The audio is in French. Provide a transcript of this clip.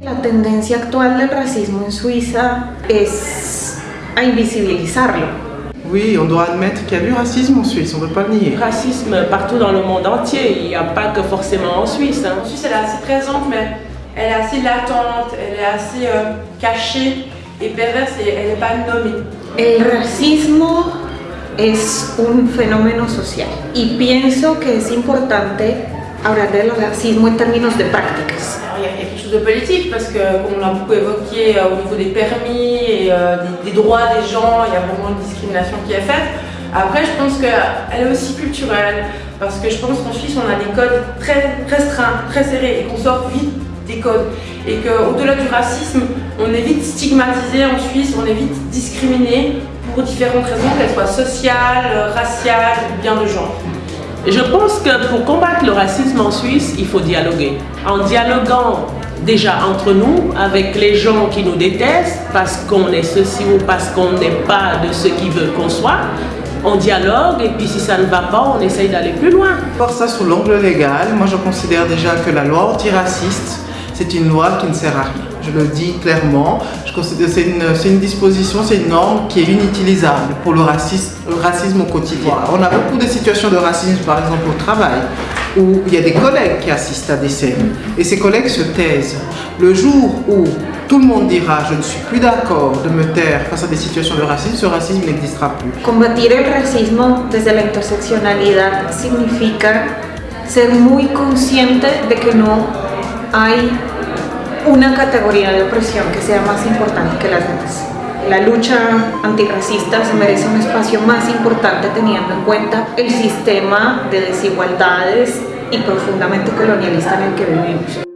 La tendencia actual del racismo en Suiza es a invisibilizarlo. Oui, on doit admettre qu'il y a du racisme en Suisse, on ne peut pas le nier. Racisme partout dans le monde entier, il n'y a pas que forcément en Suisse. Hein. En Suisse, elle est assez présente, mais elle est assez latente, elle est assez euh, cachée et perverse et elle n'est pas nommée. El racismo es un fenómeno social y pienso que es importante hablar del racismo en términos de prácticas. il y a quelque chose de politique parce que, comme on l'a beaucoup évoqué euh, au niveau des permis et euh, des, droits des gens, il y a vraiment une discrimination qui est faite. Après, je pense qu'elle est aussi culturelle parce que je pense qu'en Suisse, on a des codes très restreints, très serrés et qu'on sort vite des codes. Et qu'au-delà du racisme, on est vite stigmatisé en Suisse, on est vite discriminé pour différentes raisons, qu'elles soient sociales, raciales ou bien de genre. Je pense que pour combattre le racisme en Suisse, il faut dialoguer. En dialoguant déjà entre nous, avec les gens qui nous détestent, parce qu'on est ceci ou parce qu'on n'est pas de ce qu'ils veulent qu'on soit, on dialogue et puis si ça ne va pas, on essaye d'aller plus loin. Pour ça, sous l'angle légal, moi je considère déjà que la loi antiraciste, c'est une loi qui ne sert à rien je le dis clairement. Je considère c'est une, disposition, c'est une norme qui est inutilisable pour le racisme, le racisme au quotidien. On a beaucoup de situations de racisme, par exemple au travail, où il y a des collègues qui assistent à des scènes et ces collègues se taisent. Le jour où tout le monde dira je ne suis plus d'accord de me taire face à des situations de racisme, ce racisme n'existera plus. Combatir el racismo desde la interseccionalidad significa ser muy consciente de que no hay una categoría de opresión que sea más importante que las demás. La lucha antirracista se merece un espacio más importante teniendo en cuenta el sistema de desigualdades y profundamente colonialista en el que vivimos.